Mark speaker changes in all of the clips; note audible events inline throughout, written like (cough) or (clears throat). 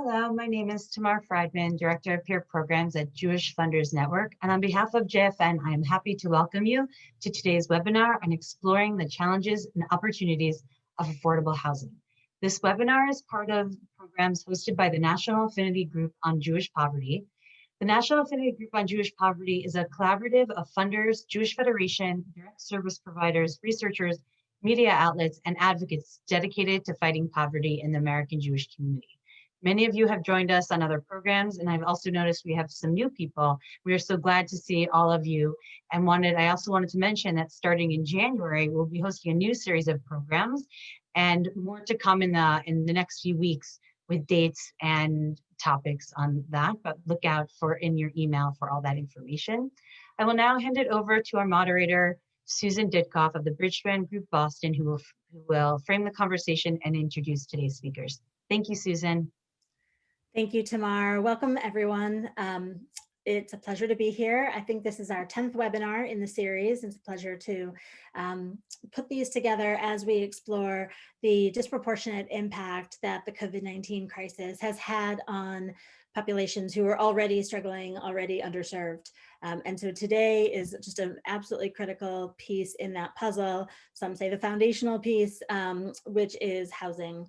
Speaker 1: Hello, my name is Tamar Friedman, Director of Peer Programs at Jewish Funders Network. And on behalf of JFN, I am happy to welcome you to today's webinar on exploring the challenges and opportunities of affordable housing. This webinar is part of programs hosted by the National Affinity Group on Jewish Poverty. The National Affinity Group on Jewish Poverty is a collaborative of funders, Jewish Federation, direct service providers, researchers, media outlets, and advocates dedicated to fighting poverty in the American Jewish community. Many of you have joined us on other programs, and I've also noticed we have some new people. We are so glad to see all of you and wanted, I also wanted to mention that starting in January, we'll be hosting a new series of programs and more to come in the, in the next few weeks with dates and topics on that, but look out for in your email for all that information. I will now hand it over to our moderator, Susan Ditkoff of the Bridgespan Group Boston, who will, who will frame the conversation and introduce today's speakers. Thank you, Susan.
Speaker 2: Thank you, Tamar. Welcome, everyone. Um, it's a pleasure to be here. I think this is our 10th webinar in the series. It's a pleasure to um, put these together as we explore the disproportionate impact that the COVID-19 crisis has had on populations who are already struggling, already underserved. Um, and so today is just an absolutely critical piece in that puzzle. Some say the foundational piece, um, which is housing.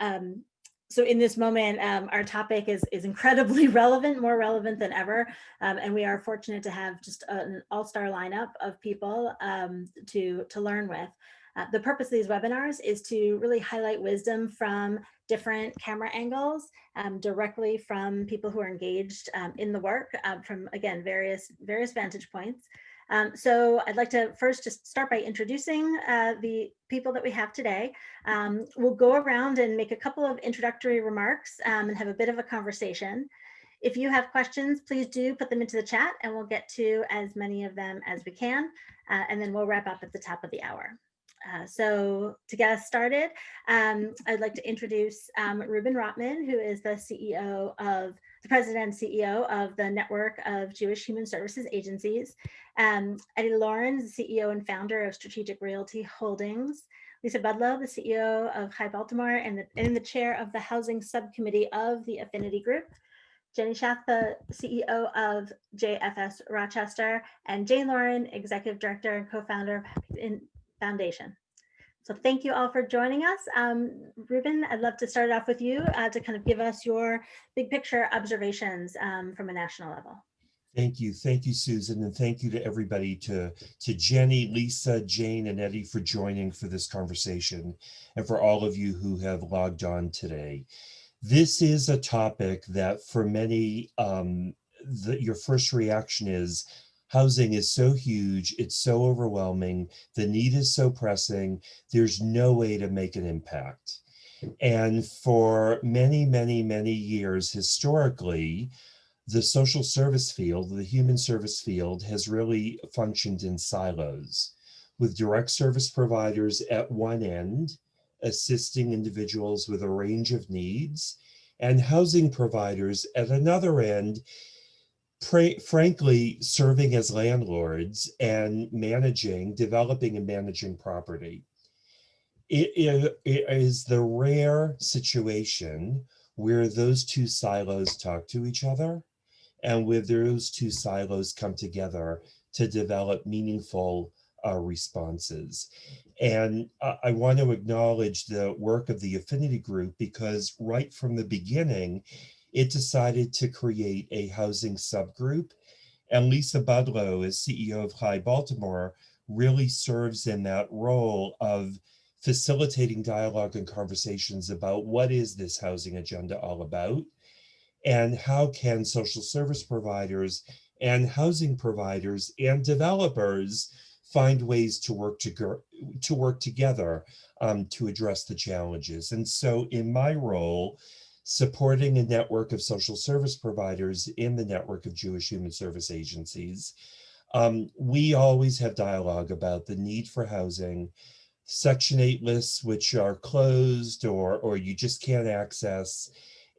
Speaker 2: Um, so in this moment, um, our topic is, is incredibly (laughs) relevant, more relevant than ever. Um, and we are fortunate to have just an all-star lineup of people um, to, to learn with. Uh, the purpose of these webinars is to really highlight wisdom from different camera angles um, directly from people who are engaged um, in the work uh, from, again, various, various vantage points. Um, so I'd like to first just start by introducing uh, the people that we have today. Um, we'll go around and make a couple of introductory remarks um, and have a bit of a conversation. If you have questions, please do put them into the chat and we'll get to as many of them as we can. Uh, and then we'll wrap up at the top of the hour. Uh, so to get us started, um, I'd like to introduce um, Reuben Rotman, who is the CEO of the president and CEO of the Network of Jewish Human Services Agencies. Um, Eddie Lawrence, CEO and founder of Strategic Realty Holdings. Lisa Budlow, the CEO of Chai Baltimore and the, and the chair of the Housing Subcommittee of the Affinity Group. Jenny Schaff, the CEO of JFS Rochester, and Jane Lauren, Executive Director and co-founder of Foundation. So thank you all for joining us. Um, Reuben, I'd love to start off with you uh, to kind of give us your big picture observations um, from a national level.
Speaker 3: Thank you. Thank you, Susan. And thank you to everybody, to, to Jenny, Lisa, Jane, and Eddie for joining for this conversation and for all of you who have logged on today. This is a topic that for many, um, the, your first reaction is, housing is so huge, it's so overwhelming, the need is so pressing, there's no way to make an impact. And for many, many, many years historically, the social service field, the human service field has really functioned in silos with direct service providers at one end, assisting individuals with a range of needs, and housing providers at another end frankly, serving as landlords and managing, developing and managing property. It, it, it is the rare situation where those two silos talk to each other and where those two silos come together to develop meaningful uh, responses. And uh, I want to acknowledge the work of the affinity group because right from the beginning, it decided to create a housing subgroup. And Lisa Budlow, as CEO of Chai Baltimore, really serves in that role of facilitating dialogue and conversations about what is this housing agenda all about and how can social service providers and housing providers and developers find ways to work to, to work together um, to address the challenges. And so in my role, supporting a network of social service providers in the network of Jewish human service agencies. Um, we always have dialogue about the need for housing, Section 8 lists which are closed or, or you just can't access,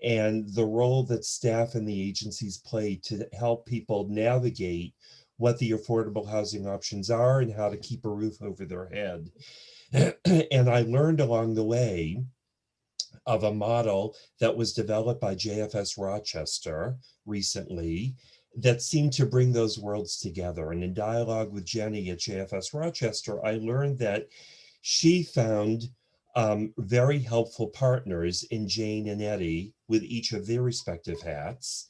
Speaker 3: and the role that staff and the agencies play to help people navigate what the affordable housing options are and how to keep a roof over their head. (clears throat) and I learned along the way of a model that was developed by JFS Rochester recently that seemed to bring those worlds together. And in dialogue with Jenny at JFS Rochester, I learned that she found um, very helpful partners in Jane and Eddie with each of their respective hats.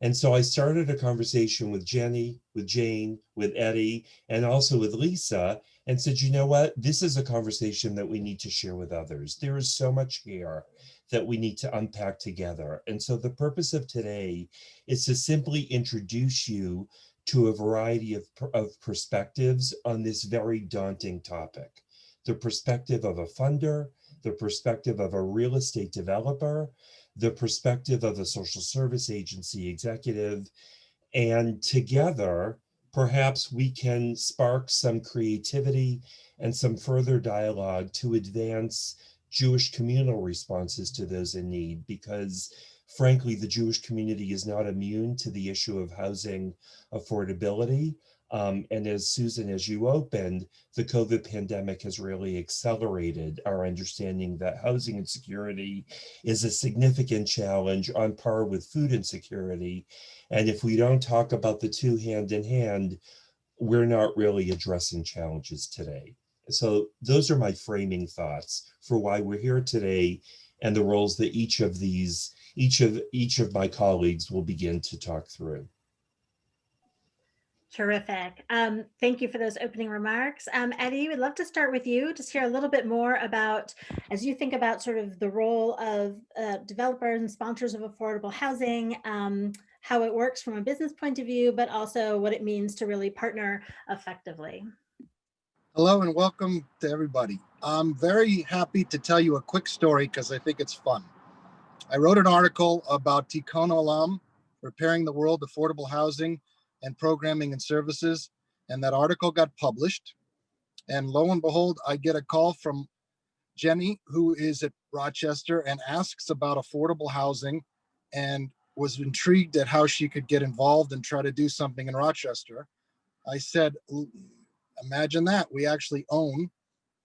Speaker 3: And so I started a conversation with Jenny, with Jane, with Eddie, and also with Lisa, and said, you know what, this is a conversation that we need to share with others. There is so much here that we need to unpack together. And so the purpose of today is to simply introduce you to a variety of, of perspectives on this very daunting topic. The perspective of a funder, the perspective of a real estate developer, the perspective of a social service agency executive, and together, perhaps we can spark some creativity and some further dialogue to advance Jewish communal responses to those in need because frankly, the Jewish community is not immune to the issue of housing affordability. Um, and as Susan, as you opened, the COVID pandemic has really accelerated our understanding that housing insecurity is a significant challenge on par with food insecurity. And if we don't talk about the two hand in hand, we're not really addressing challenges today. So those are my framing thoughts for why we're here today and the roles that each of these, each of each of my colleagues will begin to talk through.
Speaker 2: Terrific. Um, thank you for those opening remarks. Um, Eddie, we'd love to start with you, just hear a little bit more about, as you think about sort of the role of uh, developers and sponsors of affordable housing, um, how it works from a business point of view, but also what it means to really partner effectively.
Speaker 4: Hello and welcome to everybody. I'm very happy to tell you a quick story because I think it's fun. I wrote an article about Tikkun Olam, repairing the world affordable housing and programming and services. And that article got published. And lo and behold, I get a call from Jenny, who is at Rochester and asks about affordable housing and was intrigued at how she could get involved and try to do something in Rochester. I said, imagine that. We actually own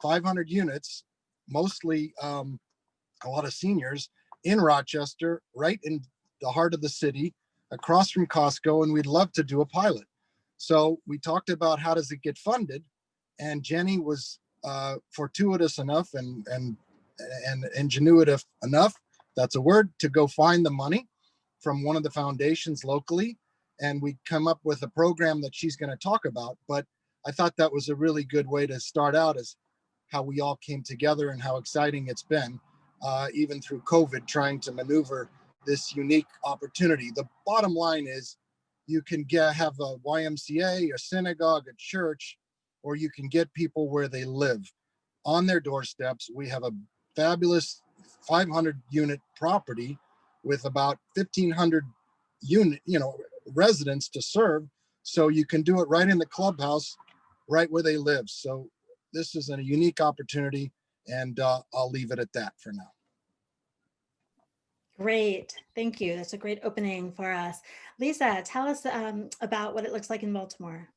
Speaker 4: 500 units, mostly um, a lot of seniors in Rochester, right in the heart of the city, across from Costco, and we'd love to do a pilot. So we talked about how does it get funded, and Jenny was uh, fortuitous enough and and and ingenuitive enough, that's a word, to go find the money from one of the foundations locally, and we come up with a program that she's going to talk about. But I thought that was a really good way to start out as how we all came together and how exciting it's been, uh, even through COVID, trying to maneuver this unique opportunity. The bottom line is you can get have a YMCA, a synagogue, a church, or you can get people where they live on their doorsteps. We have a fabulous 500 unit property with about 1500 unit, you know, residents to serve. So you can do it right in the clubhouse, right where they live. So this is a unique opportunity and uh, I'll leave it at that for now.
Speaker 2: Great, thank you. That's a great opening for us. Lisa, tell us um, about what it looks like in Baltimore.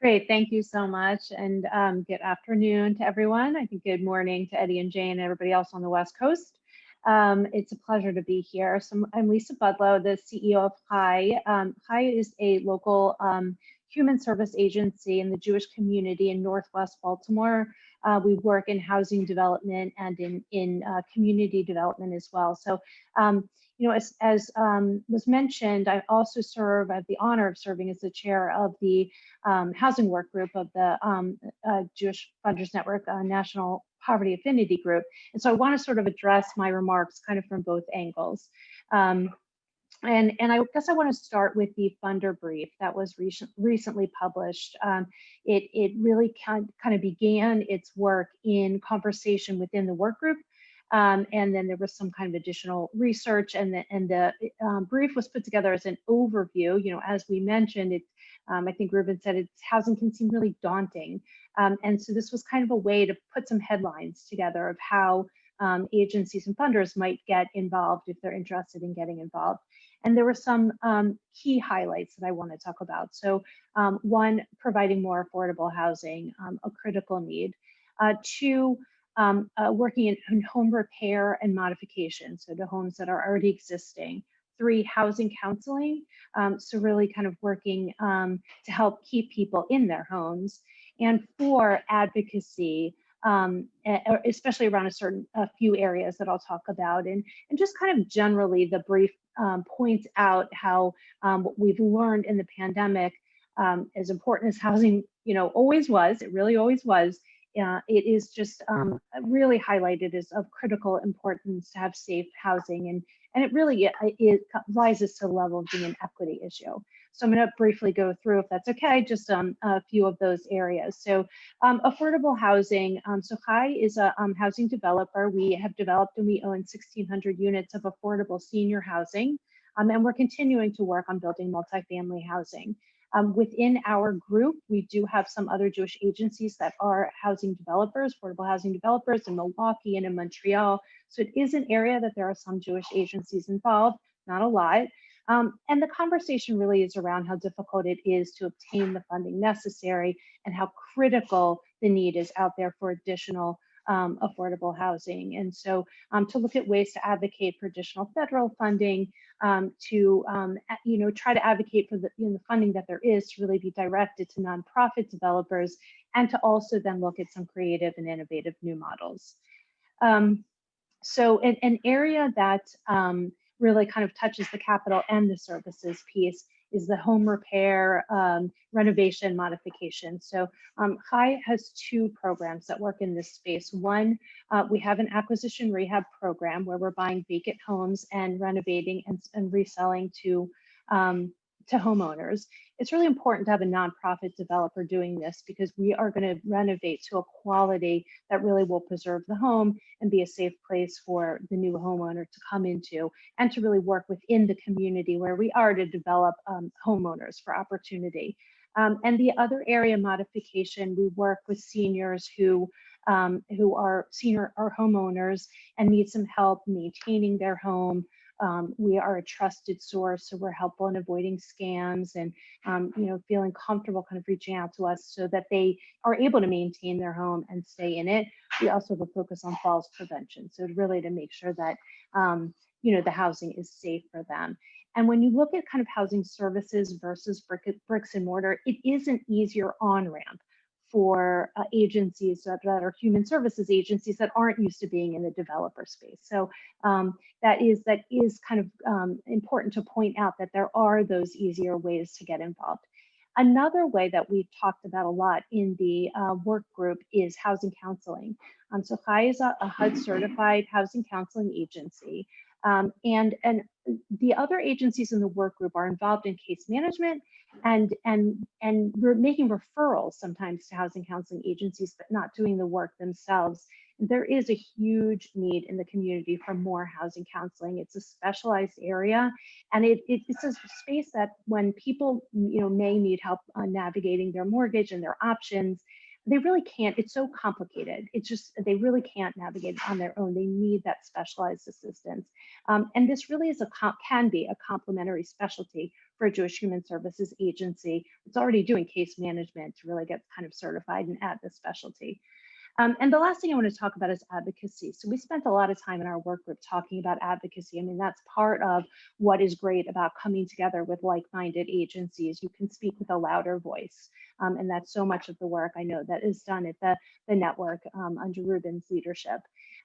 Speaker 5: Great, thank you so much. And um, good afternoon to everyone. I think good morning to Eddie and Jane and everybody else on the West Coast. Um, it's a pleasure to be here. So I'm Lisa Budlow, the CEO of Chai. Um, Chai is a local um, human service agency in the Jewish community in Northwest Baltimore. Uh, we work in housing development and in, in uh, community development as well. So, um, you know, as, as um, was mentioned, I also serve, I have the honor of serving as the chair of the um, housing work group of the um, uh, Jewish Funders Network uh, National Poverty Affinity Group. And so I want to sort of address my remarks kind of from both angles. And, and I guess I want to start with the funder brief that was recent, recently published. Um, it, it really kind, kind of began its work in conversation within the work group. Um, and then there was some kind of additional research and the, and the um, brief was put together as an overview. You know, as we mentioned, it, um, I think Reuben said it's housing can seem really daunting. Um, and so this was kind of a way to put some headlines together of how um, agencies and funders might get involved if they're interested in getting involved. And there were some um, key highlights that I want to talk about. So um, one, providing more affordable housing, um, a critical need. Uh, two, um, uh, working in, in home repair and modification, so to homes that are already existing. Three, housing counseling, um, so really kind of working um, to help keep people in their homes. And four, advocacy, um, especially around a certain, a few areas that I'll talk about. And, and just kind of generally, the brief um, points out how um, what we've learned in the pandemic, um, as important as housing, you know, always was, it really always was, uh, it is just um, really highlighted as of critical importance to have safe housing and and it really it, it rises to the level of being an equity issue. So I'm going to briefly go through, if that's okay, just um, a few of those areas. So um, affordable housing. Um, so Chai is a um, housing developer. We have developed and we own 1,600 units of affordable senior housing. Um, and we're continuing to work on building multifamily housing. Um, within our group, we do have some other Jewish agencies that are housing developers, affordable housing developers in Milwaukee and in Montreal. So it is an area that there are some Jewish agencies involved, not a lot. Um, and the conversation really is around how difficult it is to obtain the funding necessary and how critical the need is out there for additional um, affordable housing. And so um, to look at ways to advocate for additional federal funding, um, to um, you know try to advocate for the, you know, the funding that there is to really be directed to nonprofit developers, and to also then look at some creative and innovative new models. Um, so an, an area that um, really kind of touches the capital and the services piece is the home repair, um, renovation, modification. So um, Chai has two programs that work in this space. One, uh, we have an acquisition rehab program where we're buying vacant homes and renovating and, and reselling to um, to homeowners. It's really important to have a nonprofit developer doing this because we are going to renovate to a quality that really will preserve the home and be a safe place for the new homeowner to come into and to really work within the community where we are to develop um, homeowners for opportunity. Um, and the other area modification, we work with seniors who um, who are senior or homeowners and need some help maintaining their home, um, we are a trusted source, so we're helpful in avoiding scams and um, you know feeling comfortable kind of reaching out to us so that they are able to maintain their home and stay in it. We also have a focus on falls prevention, so really to make sure that um, you know the housing is safe for them. And when you look at kind of housing services versus brick, bricks and mortar, it is an easier on ramp for uh, agencies that, that, are human services agencies that aren't used to being in the developer space. So um, that is that is kind of um, important to point out that there are those easier ways to get involved. Another way that we've talked about a lot in the uh, work group is housing counseling. Um, so Chai is a, a HUD certified housing counseling agency. Um, and, and the other agencies in the work group are involved in case management and and and we're making referrals sometimes to housing counseling agencies but not doing the work themselves. There is a huge need in the community for more housing counseling. It's a specialized area and it, it, it's a space that when people you know may need help on navigating their mortgage and their options they really can't it's so complicated it's just they really can't navigate on their own they need that specialized assistance um, and this really is a can be a complementary specialty for a Jewish Human Services Agency. It's already doing case management to really get kind of certified and add this specialty. Um, and the last thing I want to talk about is advocacy. So we spent a lot of time in our work group talking about advocacy. I mean, that's part of what is great about coming together with like-minded agencies. You can speak with a louder voice. Um, and that's so much of the work I know that is done at the, the network um, under Reuben's leadership.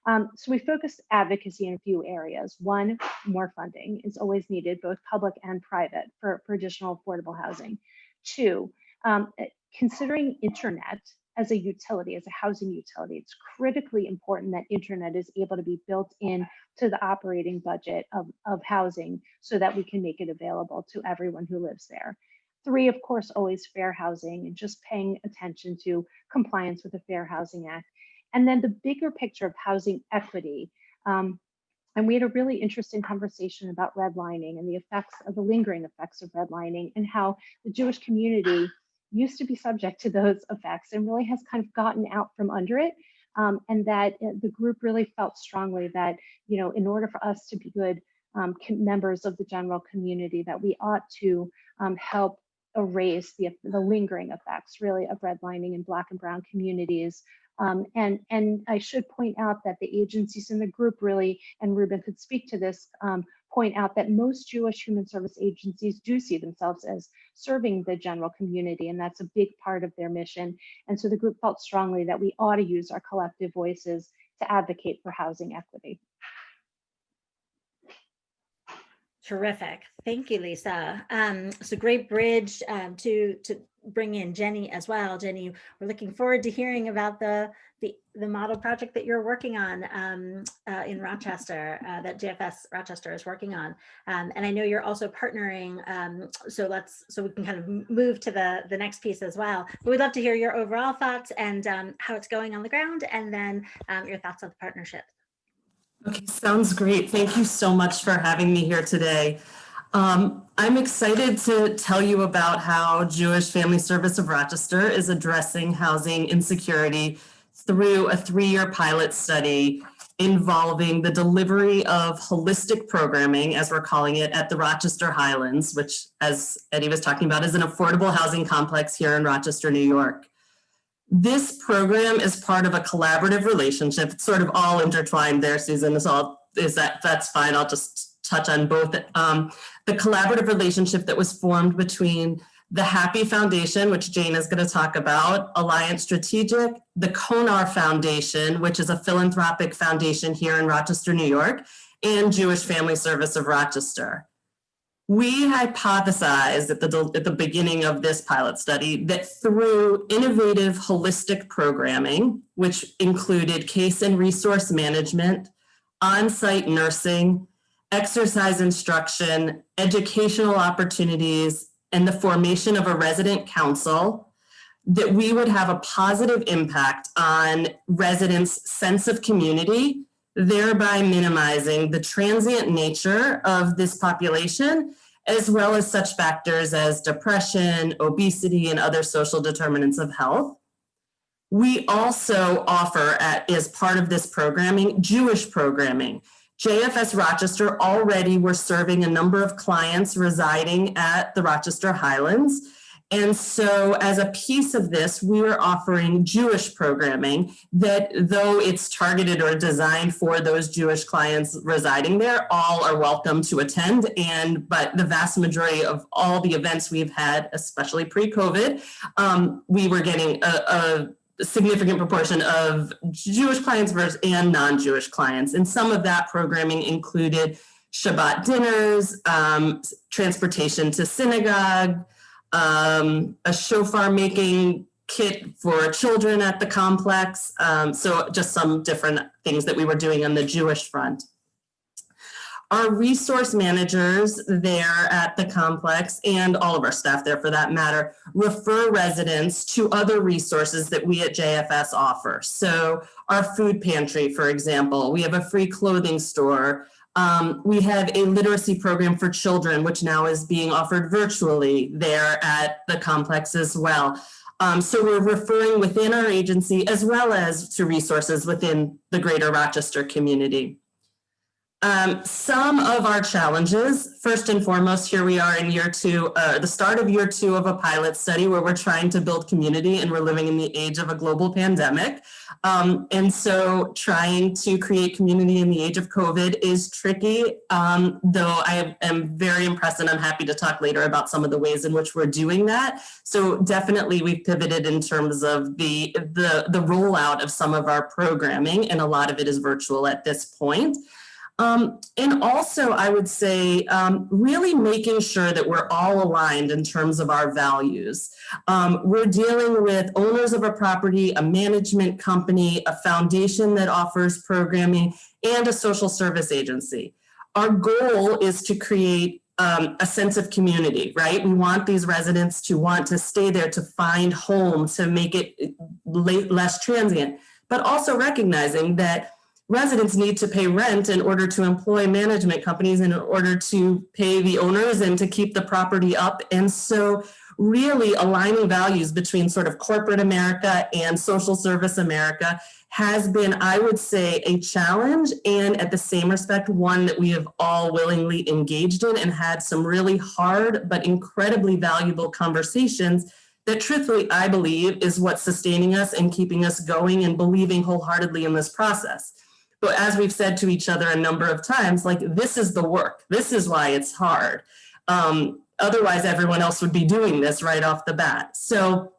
Speaker 5: Um, so we focused advocacy in a few areas. One, more funding is always needed, both public and private, for, for additional affordable housing. Two, um, eh, considering internet as a utility, as a housing utility, it's critically important that internet is able to be built in to the operating budget of, of housing so that we can make it available to everyone who lives there. Three, of course, always fair housing and just paying attention to compliance with the Fair Housing Act. And then the bigger picture of housing equity. Um, and we had a really interesting conversation about redlining and the effects of the lingering effects of redlining and how the Jewish community used to be subject to those effects and really has kind of gotten out from under it. Um, and that uh, the group really felt strongly that, you know, in order for us to be good um, members of the general community, that we ought to um, help erase the, the lingering effects really of redlining in Black and Brown communities Um, and, and I should point out that the agencies in the group really, and Reuben could speak to this, um, point out that most Jewish human service agencies do see themselves as serving the general community, and that's a big part of their mission. And so the group felt strongly that we ought to use our collective voices to advocate for housing equity.
Speaker 2: Terrific. Thank you, Lisa. Um, a great bridge um, to to bring in Jenny as well. Jenny, we're looking forward to hearing about the the, the model project that you're working on um, uh, in Rochester, uh, that JFS Rochester is working on. Um, and I know you're also partnering. Um, so let's so we can kind of move to the the next piece as well. But we'd love to hear your overall thoughts and um, how it's going on the ground, and then um, your thoughts on the partnership.
Speaker 6: Okay, sounds great. Thank you so much for having me here today. Um, I'm excited to tell you about how Jewish Family Service of Rochester is addressing housing insecurity through a three-year pilot study involving the delivery of holistic programming, as we're calling it, at the Rochester Highlands, which, as Eddie was talking about, is an affordable housing complex here in Rochester, New York. This program is part of a collaborative relationship. It's sort of all intertwined there, Susan. is I'll, is that that's fine. I'll just touch on both. Um, the collaborative relationship that was formed between the Happy Foundation, which Jane is going to talk about, Alliance Strategic, the Konar Foundation, which is a philanthropic foundation here in Rochester, New York, and Jewish Family Service of Rochester. We hypothesized at the, at the beginning of this pilot study that through innovative holistic programming, which included case and resource management, on-site nursing, exercise instruction, educational opportunities, and the formation of a resident council, that we would have a positive impact on residents' sense of community, thereby minimizing the transient nature of this population as well as such factors as depression, obesity, and other social determinants of health. We also offer, at, as part of this programming, Jewish programming. JFS Rochester already were serving a number of clients residing at the Rochester Highlands. And so as a piece of this, we are offering Jewish programming that though it's targeted or designed for those Jewish clients residing there, all are welcome to attend. And but the vast majority of all the events we've had, especially pre-COVID, um, we were getting a, a significant proportion of Jewish clients versus and non-Jewish clients. And some of that programming included Shabbat dinners, um, transportation to synagogue, um, a shofar making kit for children at the complex. Um, so just some different things that we were doing on the Jewish front. Our resource managers there at the complex and all of our staff there for that matter, refer residents to other resources that we at JFS offer. So our food pantry, for example, we have a free clothing store, um, we have a literacy program for children, which now is being offered virtually there at the complex as well. Um, so we're referring within our agency as well as to resources within the greater Rochester community. Um, some of our challenges, first and foremost, here we are in year two, uh, the start of year two of a pilot study where we're trying to build community and we're living in the age of a global pandemic. Um, and so trying to create community in the age of COVID is tricky, um, though I am very impressed and I'm happy to talk later about some of the ways in which we're doing that. So definitely we've pivoted in terms of the, the, the rollout of some of our programming and a lot of it is virtual at this point. Um, and also, I would say, um, really making sure that we're all aligned in terms of our values. Um, we're dealing with owners of a property, a management company, a foundation that offers programming, and a social service agency. Our goal is to create um, a sense of community, right? We want these residents to want to stay there, to find home, to make it less transient, but also recognizing that residents need to pay rent in order to employ management companies in order to pay the owners and to keep the property up. And so really aligning values between sort of corporate America and social service America has been, I would say, a challenge and at the same respect, one that we have all willingly engaged in and had some really hard but incredibly valuable conversations that truthfully, I believe is what's sustaining us and keeping us going and believing wholeheartedly in this process. But as we've said to each other a number of times, like this is the work. This is why it's hard. Um, otherwise, everyone else would be doing this right off the bat. So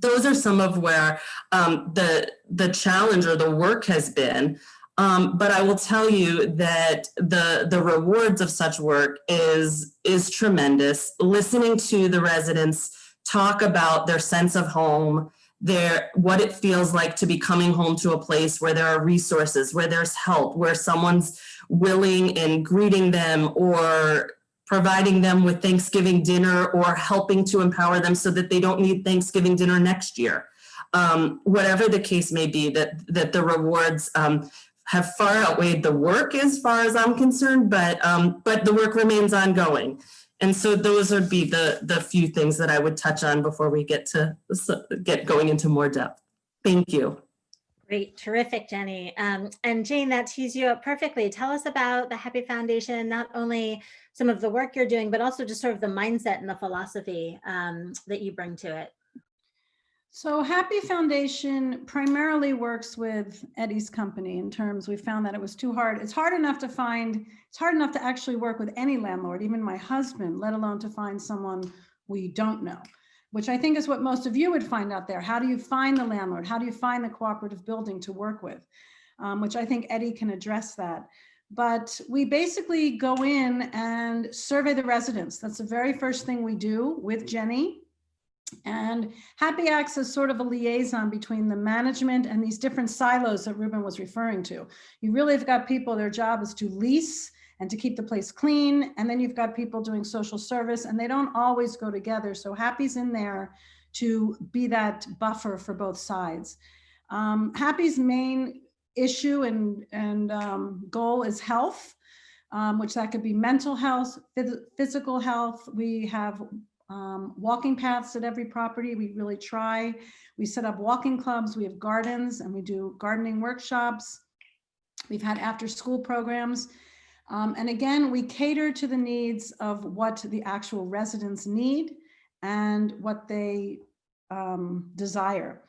Speaker 6: those are some of where um, the, the challenge or the work has been. Um, but I will tell you that the, the rewards of such work is, is tremendous. Listening to the residents talk about their sense of home, their, what it feels like to be coming home to a place where there are resources, where there's help, where someone's willing and greeting them or providing them with Thanksgiving dinner or helping to empower them so that they don't need Thanksgiving dinner next year. Um, whatever the case may be, that, that the rewards um, have far outweighed the work as far as I'm concerned, but, um, but the work remains ongoing. And so those would be the, the few things that I would touch on before we get to get going into more depth. Thank you.
Speaker 2: Great, terrific, Jenny. Um, and Jane, that tees you up perfectly. Tell us about the Happy Foundation, not only some of the work you're doing, but also just sort of the mindset and the philosophy um, that you bring to it.
Speaker 7: So Happy Foundation primarily works with Eddie's company in terms we found that it was too hard. It's hard enough to find, it's hard enough to actually work with any landlord, even my husband, let alone to find someone we don't know, which I think is what most of you would find out there. How do you find the landlord? How do you find the cooperative building to work with? Um, which I think Eddie can address that. But we basically go in and survey the residents. That's the very first thing we do with Jenny and Happy acts as sort of a liaison between the management and these different silos that Reuben was referring to. You really have got people, their job is to lease and to keep the place clean. And then you've got people doing social service and they don't always go together. So Happy's in there to be that buffer for both sides. Um, Happy's main issue and, and um, goal is health, um, which that could be mental health, phys physical health. We have um, walking paths at every property. We really try. We set up walking clubs. We have gardens and we do gardening workshops. We've had after school programs. Um, and again, we cater to the needs of what the actual residents need and what they um, desire.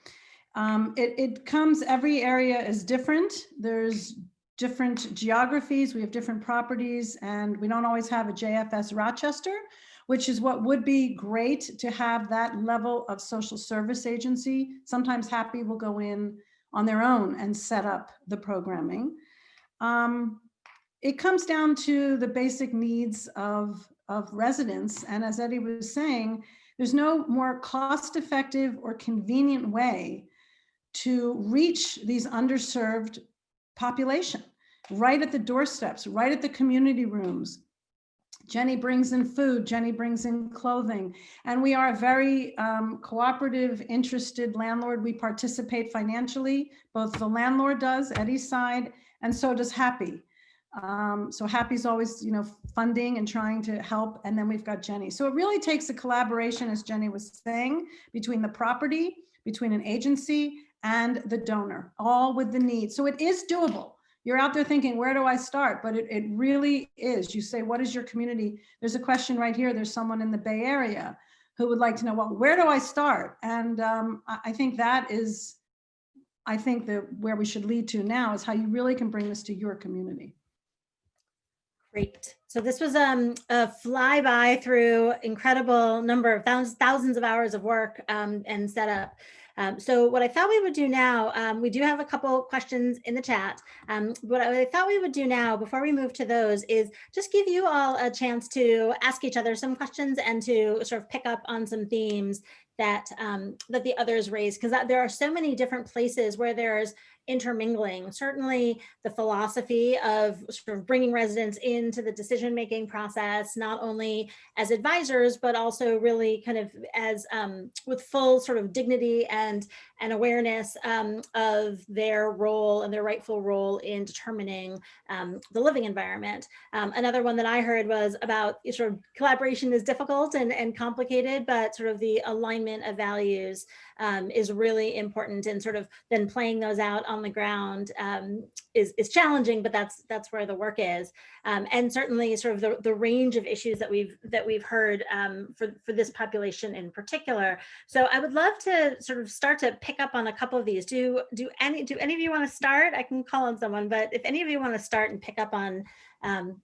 Speaker 7: Um, it, it comes, every area is different. There's different geographies. We have different properties and we don't always have a JFS Rochester, which is what would be great to have that level of social service agency. Sometimes Happy will go in on their own and set up the programming. Um, it comes down to the basic needs of, of residents. And as Eddie was saying, there's no more cost effective or convenient way to reach these underserved population right at the doorsteps, right at the community rooms, Jenny brings in food, Jenny brings in clothing, and we are a very um, cooperative, interested landlord. We participate financially, both the landlord does, Eddie's side, and so does Happy. Um, so Happy's always, you know, funding and trying to help, and then we've got Jenny. So it really takes a collaboration, as Jenny was saying, between the property, between an agency, and the donor, all with the need. So it is doable you're out there thinking, where do I start? But it, it really is. You say, what is your community? There's a question right here. There's someone in the Bay Area who would like to know, well, where do I start? And um, I think that is, I think that where we should lead to now is how you really can bring this to your community.
Speaker 2: Great. So this was um, a flyby through incredible number of thousands, thousands of hours of work um, and setup. Um, so what I thought we would do now, um, we do have a couple questions in the chat. Um, what I thought we would do now before we move to those is just give you all a chance to ask each other some questions and to sort of pick up on some themes that um, that the others raised because there are so many different places where there's intermingling. Certainly the philosophy of sort of bringing residents into the decision-making process, not only as advisors, but also really kind of as um, with full sort of dignity and, and awareness um, of their role and their rightful role in determining um, the living environment. Um, another one that I heard was about sort of collaboration is difficult and, and complicated, but sort of the alignment of values um, is really important and sort of then playing those out on the ground um, is, is challenging, but that's that's where the work is. Um, and certainly sort of the, the range of issues that we've that we've heard for, for this population in particular. So I would love to sort of start to pick up on a couple of these. Do do any do any of you want to start? I can call on someone, but if any of you want to start and pick up on um,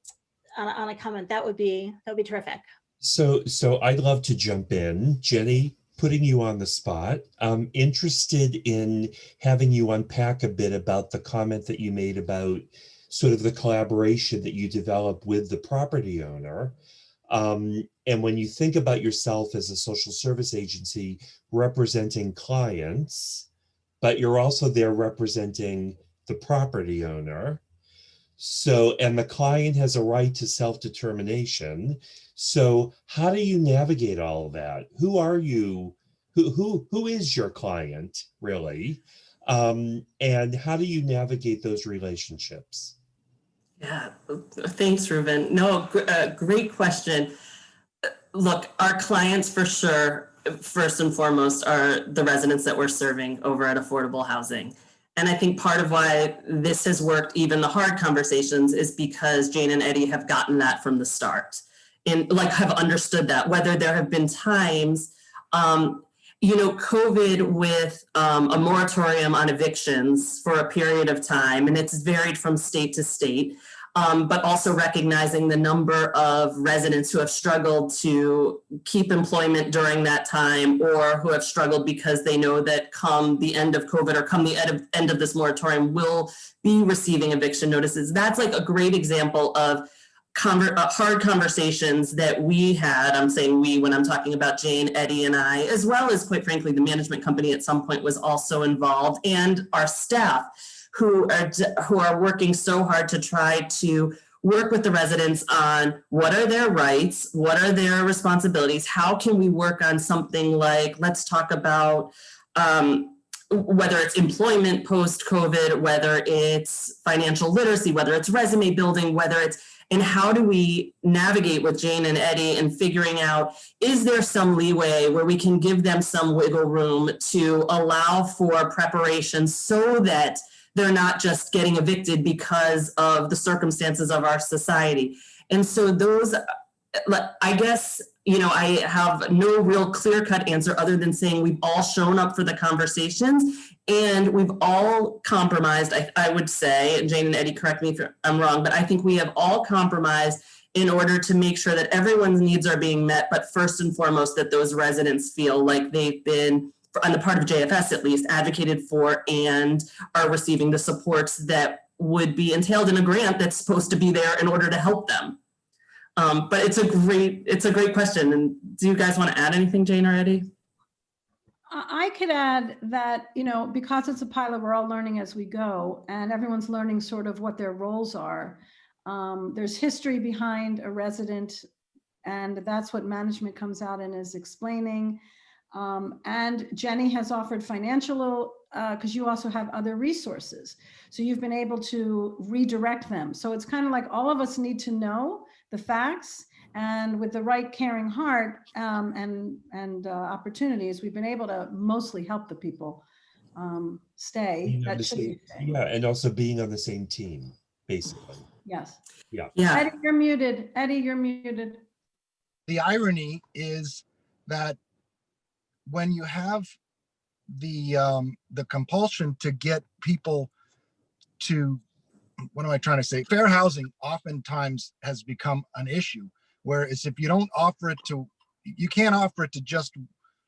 Speaker 2: on, on a comment, that would be that would be terrific.
Speaker 3: So, so I'd love to jump in. Jenny, putting you on the spot. I'm interested in having you unpack a bit about the comment that you made about sort of the collaboration that you develop with the property owner. Um, and when you think about yourself as a social service agency representing clients, but you're also there representing the property owner. So, and the client has a right to self-determination. So how do you navigate all of that? Who are you? Who, who, who is your client really? Um, and how do you navigate those relationships?
Speaker 6: Yeah, thanks, Reuben. No, uh, great question. Look, our clients for sure, first and foremost, are the residents that we're serving over at Affordable Housing. And I think part of why this has worked, even the hard conversations, is because Jane and Eddie have gotten that from the start. And like have understood that, whether there have been times, um, you know, COVID with um, a moratorium on evictions for a period of time, and it's varied from state to state, um, but also recognizing the number of residents who have struggled to keep employment during that time or who have struggled because they know that come the end of COVID or come the end of, end of this moratorium will be receiving eviction notices. That's like a great example of conver uh, hard conversations that we had, I'm saying we when I'm talking about Jane, Eddie, and I, as well as quite frankly, the management company at some point was also involved and our staff who are, who are working so hard to try to work with the residents on what are their rights, what are their responsibilities, how can we work on something like, let's talk about um, whether it's employment post-COVID, whether it's financial literacy, whether it's resume building, whether it's and how do we navigate with Jane and Eddie and figuring out, is there some leeway where we can give them some wiggle room to allow for preparation so that they're not just getting evicted because of the circumstances of our society. And so those, I guess, you know, I have no real clear cut answer other than saying we've all shown up for the conversations and we've all compromised, I, I would say, and Jane and Eddie, correct me if I'm wrong, but I think we have all compromised in order to make sure that everyone's needs are being met, but first and foremost, that those residents feel like they've been, on the part of JFS at least, advocated for and are receiving the supports that would be entailed in a grant that's supposed to be there in order to help them. Um, but it's a great, it's a great question. And do you guys want to add anything, Jane or Eddie?
Speaker 7: I could add that, you know, because it's a pilot, we're all learning as we go and everyone's learning sort of what their roles are. Um, there's history behind a resident and that's what management comes out and is explaining. Um, and Jenny has offered financial, because uh, you also have other resources. So you've been able to redirect them. So it's kind of like all of us need to know the facts and with the right caring heart um, and, and uh, opportunities, we've been able to mostly help the people um, stay.
Speaker 3: That same, yeah, and also being on the same team, basically.
Speaker 7: Yes.
Speaker 3: Yeah.
Speaker 6: Yeah.
Speaker 7: Eddie, you're muted. Eddie, you're muted.
Speaker 4: The irony is that when you have the um, the compulsion to get people to what am I trying to say? Fair housing oftentimes has become an issue. Whereas if you don't offer it to, you can't offer it to just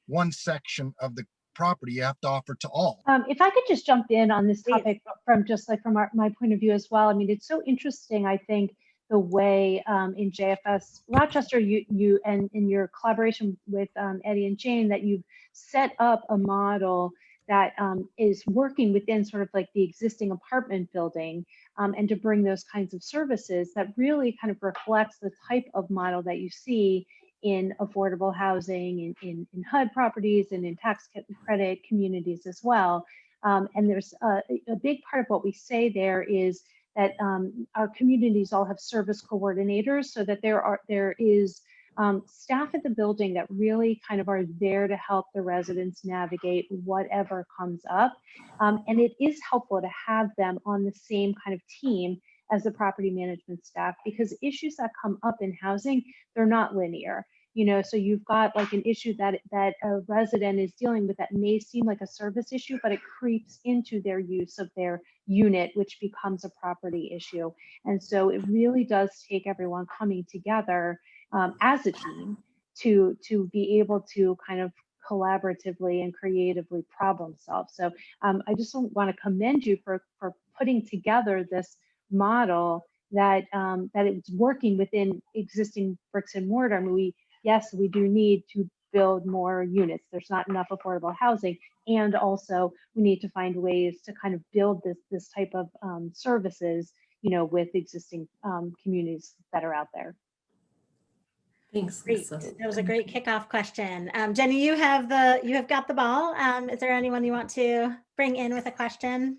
Speaker 4: one section of the property. You have to offer to all.
Speaker 5: Um, if I could just jump in on this topic from just like from our, my point of view as well. I mean, it's so interesting. I think the way um, in JFS Rochester, you you and in your collaboration with um, Eddie and Jane, that you've set up a model that um, is working within sort of like the existing apartment building um, and to bring those kinds of services that really kind of reflects the type of model that you see in affordable housing, in, in, in HUD properties, and in tax credit communities as well. Um, and there's a, a big part of what we say there is that um, our communities all have service coordinators so that there are there is um, staff at the building that really kind of are there to help the residents navigate whatever comes up. Um, and it is helpful to have them on the same kind of team as the property management staff because issues that come up in housing, they're not linear. You know, so you've got like an issue that that a resident is dealing with that may seem like a service issue, but it creeps into their use of their unit, which becomes a property issue. And so it really does take everyone coming together um, as a team to to be able to kind of collaboratively and creatively problem solve. So um, I just want to commend you for for putting together this model that um, that it's working within existing bricks and mortar. I mean, we yes, we do need to build more units. There's not enough affordable housing, and also we need to find ways to kind of build this this type of um, services, you know, with existing um, communities that are out there.
Speaker 6: Thanks.
Speaker 2: Great. That was a great kickoff question. Um, Jenny, you have the, you have got the ball. Um, is there anyone you want to bring in with a question?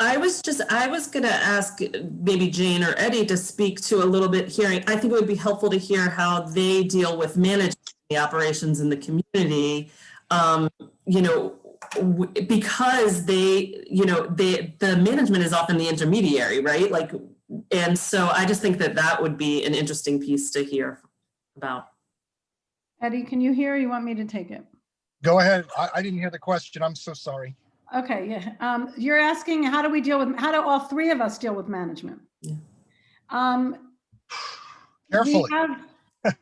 Speaker 6: I was just, I was gonna ask maybe Jane or Eddie to speak to a little bit hearing. I think it would be helpful to hear how they deal with managing the operations in the community. Um, you know, because they, you know, they, the management is often the intermediary, right? Like, and so I just think that that would be an interesting piece to hear about.
Speaker 7: Eddie, can you hear? or You want me to take it?
Speaker 4: Go ahead. I, I didn't hear the question. I'm so sorry.
Speaker 7: Okay, yeah. Um, you're asking, how do we deal with, how do all three of us deal with management?
Speaker 6: Yeah.
Speaker 7: Um, we
Speaker 4: Carefully.
Speaker 7: have,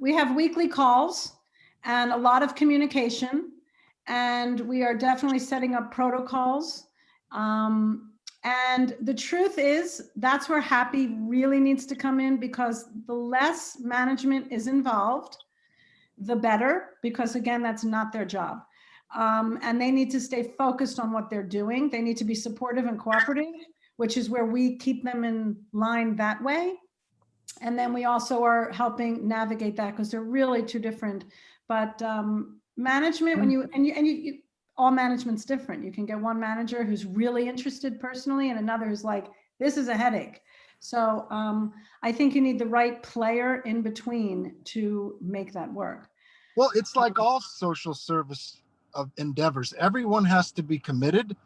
Speaker 7: we have weekly calls and a lot of communication. And we are definitely setting up protocols. Um, and the truth is, that's where happy really needs to come in because the less management is involved, the better, because again, that's not their job. Um, and they need to stay focused on what they're doing. They need to be supportive and cooperative, which is where we keep them in line that way. And then we also are helping navigate that because they're really two different. But um, management, when you and you and you, you, all management's different. You can get one manager who's really interested personally, and another who's like, "This is a headache." So um, I think you need the right player in between to make that work.
Speaker 4: Well, it's like all social service of endeavors. Everyone has to be committed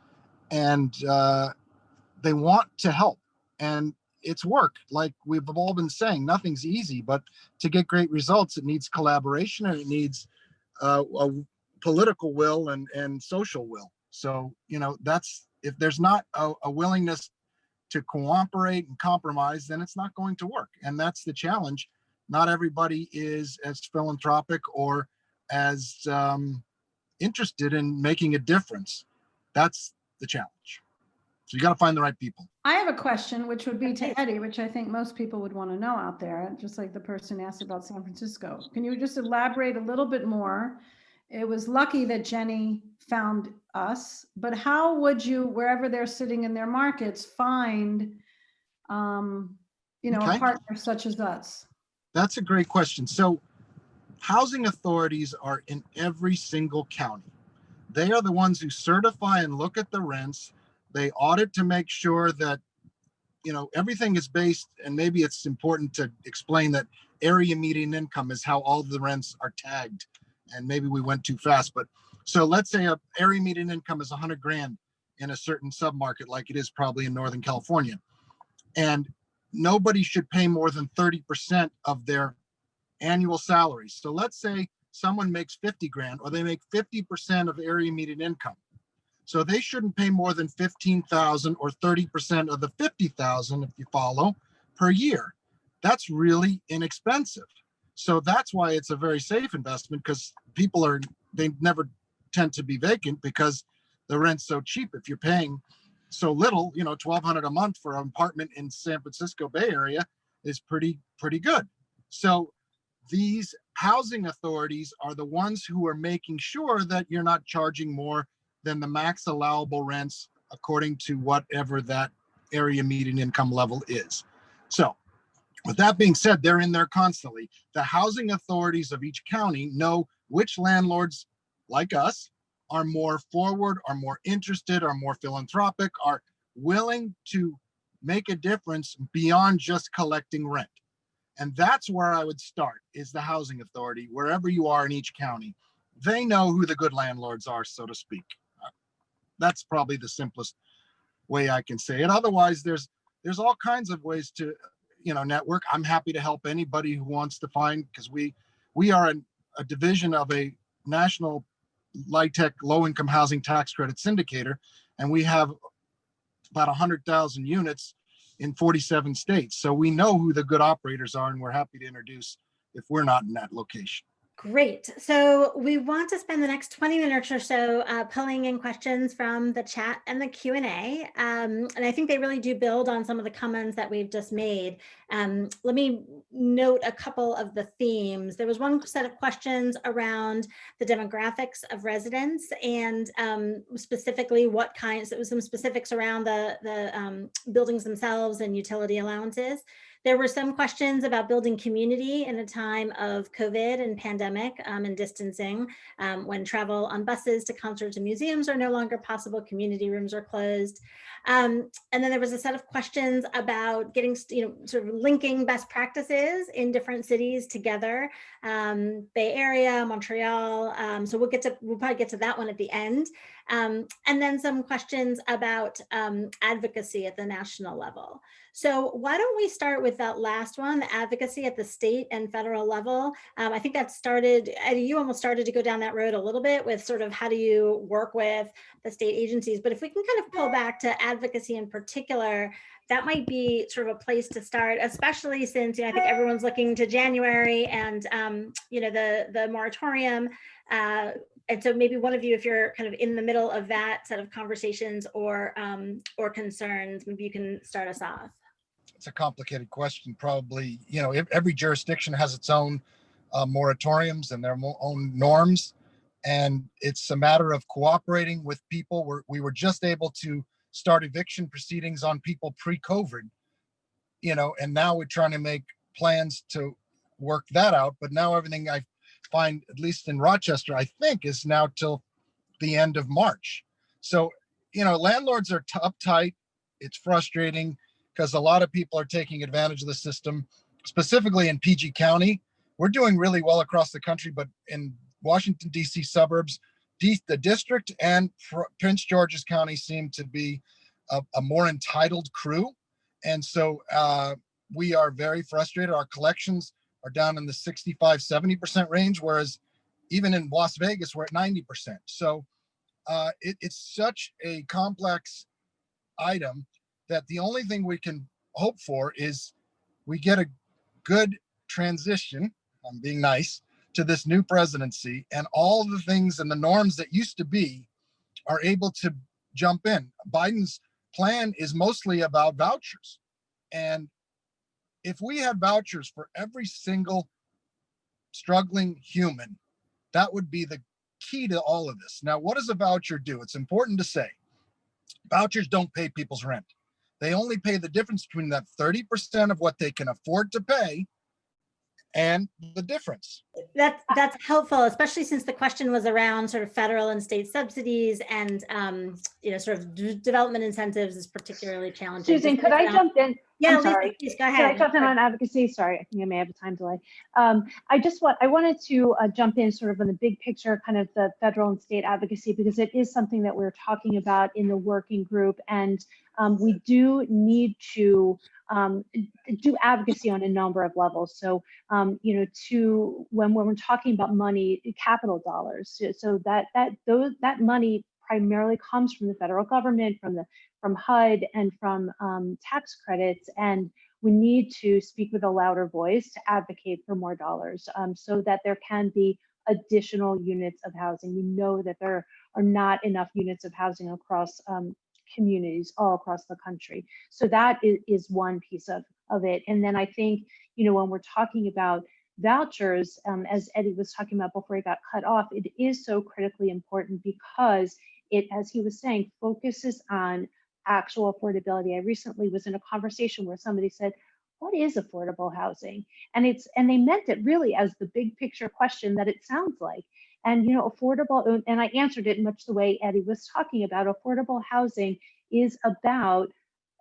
Speaker 4: and uh, they want to help. And it's work. Like we've all been saying, nothing's easy, but to get great results, it needs collaboration and it needs uh, a political will and, and social will. So, you know, that's if there's not a, a willingness to cooperate and compromise, then it's not going to work. And that's the challenge. Not everybody is as philanthropic or as um, interested in making a difference. That's the challenge. So you got to find the right people.
Speaker 7: I have a question, which would be to Eddie, which I think most people would want to know out there, just like the person asked about San Francisco. Can you just elaborate a little bit more? It was lucky that Jenny found us, but how would you, wherever they're sitting in their markets, find, um, you know, a partner such as us?
Speaker 4: That's a great question. So housing authorities are in every single county. They are the ones who certify and look at the rents. They audit to make sure that, you know, everything is based, and maybe it's important to explain that area median income is how all the rents are tagged. And maybe we went too fast, but so let's say a area median income is 100 grand in a certain submarket, like it is probably in Northern California. And nobody should pay more than 30% of their annual salaries. So let's say someone makes 50 grand or they make 50% of area median income. So they shouldn't pay more than 15,000 or 30% of the 50,000 if you follow per year. That's really inexpensive. So that's why it's a very safe investment because people are they never tend to be vacant because the rent's so cheap. If you're paying so little, you know, 1200 a month for an apartment in San Francisco Bay Area is pretty pretty good. So these housing authorities are the ones who are making sure that you're not charging more than the max allowable rents according to whatever that area median income level is. So With that being said, they're in there constantly. The housing authorities of each county know which landlords, like us, are more forward, are more interested, are more philanthropic, are willing to make a difference beyond just collecting rent. And that's where I would start is the housing authority, wherever you are in each county. They know who the good landlords are, so to speak. Uh, That's probably the simplest way I can say it. Otherwise, there's there's all kinds of ways to, you know, network. I'm happy to help anybody who wants to find because we we are an, a division of a national LIHTC low income housing tax credit syndicator, and we have about 100,000 units in 47 states. So we know who the good operators are, and we're happy to introduce if we're not in that location.
Speaker 2: Great. So we want to spend the next 20 minutes or so uh, pulling in questions from the chat and the Q&A. Um, and I think they really do build on some of the comments that we've just made. Um, let me note a couple of the themes. There was one set of questions around the demographics of residents and um, specifically what kinds, there was some specifics around the, the um, buildings themselves and utility allowances. There were some questions about building community in a time of COVID and pandemic um, and distancing. Um, when travel on buses to concerts and museums are no longer possible, community rooms are closed. Um, and then there was a set of questions about getting, you know, sort of linking best practices in different cities together, um, Bay Area, Montreal. Um, so we'll get to, we'll probably get to that one at the end. Um, and then some questions about um, advocacy at the national level. So why don't we start with that last one, the advocacy at the state and federal level? Um, I think that started, you almost started to go down that road a little bit with sort of how do you work with the state agencies, but if we can kind of pull back to advocacy in particular, that might be sort of a place to start, especially since you know, I think everyone's looking to January and um, you know the the moratorium. Uh, and so maybe one of you, if you're kind of in the middle of that set of conversations or um, or concerns, maybe you can start us off.
Speaker 4: It's a complicated question. Probably, you know, every jurisdiction has its own uh, moratoriums and their own norms. And it's a matter of cooperating with people. We're, we were just able to start eviction proceedings on people pre-COVID, you know, and now we're trying to make plans to work that out. But now everything I find, at least in Rochester, I think is now till the end of March. So, you know, landlords are uptight. It's frustrating because a lot of people are taking advantage of the system, specifically in PG County. We're doing really well across the country, but in Washington, D.C. suburbs, D- the district and Pr- Prince George's County seem to be a, a more entitled crew. And so uh, we are very frustrated. Our collections are down in the 65, 70% range, whereas even in Las Vegas, we're at 90%. So uh, it, it's such a complex item that the only thing we can hope for is we get a good transition. I'm being nice to this new presidency, and all the things and the norms that used to be are able to jump in. Biden's plan is mostly about vouchers. And if we had vouchers for every single struggling human, that would be the key to all of this. Now, what does a voucher do? It's important to say vouchers don't pay people's rent. They only pay the difference between that 30% of what they can afford to pay and the difference.
Speaker 2: That's that's helpful, especially since the question was around sort of federal and state subsidies and um, you know sort of development incentives is particularly challenging.
Speaker 5: Susan, could I jump in?
Speaker 2: Yeah, Lisa,
Speaker 5: sorry.
Speaker 2: please go ahead.
Speaker 5: in on advocacy? Sorry, I think I may have a time delay. Um, I just want, I wanted to uh, jump in sort of on the big picture, kind of the federal and state advocacy, because it is something that we're talking about in the working group. And um, we do need to um, do advocacy on a number of levels. So, um, you know, to when, when we're talking about money, capital dollars, so, so that that those that money primarily comes from the federal government, from the from HUD, and from um, tax credits, and we need to speak with a louder voice to advocate for more dollars, um, so that there can be additional units of housing. We know that there are not enough units of housing across um, communities all across the country. So that is, is one piece of, of it. And then I think, you know, when we're talking about vouchers, um, as Eddie was talking about before he got cut off, it is so critically important because it, as he was saying, focuses on actual affordability. I recently was in a conversation where somebody said, what is affordable housing? And it's and they meant it really as the big picture question that it sounds like. And you know, affordable, and I answered it much the way Eddie was talking about. Affordable housing is about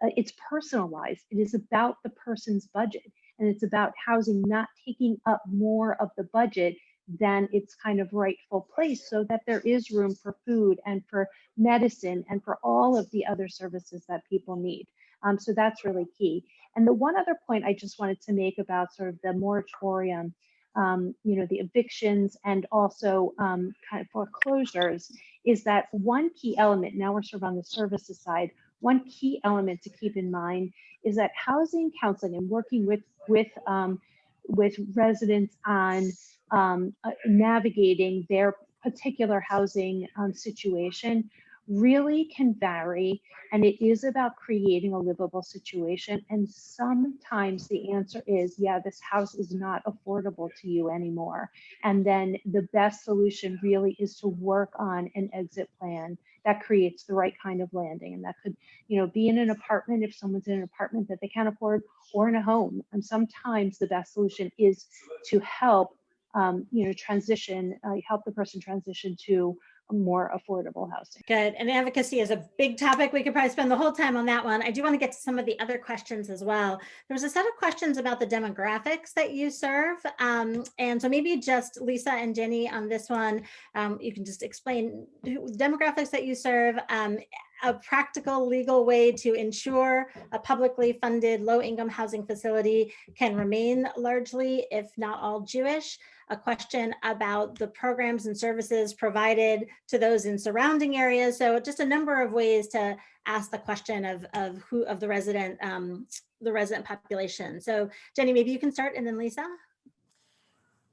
Speaker 5: uh, it's personalized. It is about the person's budget, and it's about housing not taking up more of the budget than its kind of rightful place, so that there is room for food and for medicine and for all of the other services that people need. Um, so that's really key. And the one other point I just wanted to make about sort of the moratorium, um, you know, the evictions and also um, kind of foreclosures is that one key element, now we're sort of on the services side, one key element to keep in mind is that housing counseling and working with, with, um, with residents on um, uh, navigating their particular housing um, situation really can vary and it is about creating a livable situation and sometimes the answer is yeah this house is not affordable to you anymore. And then the best solution really is to work on an exit plan that creates the right kind of landing and that could you know be in an apartment if someone's in an apartment that they can't afford or in a home. And sometimes the best solution is to help um, you know transition uh, help the person transition to more affordable housing.
Speaker 2: Good. And advocacy is a big topic. We could probably spend the whole time on that one. I do want to get to some of the other questions as well. There's a set of questions about the demographics that you serve. Um, and so maybe just Lisa and Jenny on this one, um, you can just explain demographics that you serve, um, a practical legal way to ensure a publicly funded low income housing facility can remain largely, if not all Jewish, a question about the programs and services provided to those in surrounding areas. So just a number of ways to ask the question of, of who of the resident, um, the resident population. So Jenny, maybe you can start and then Lisa.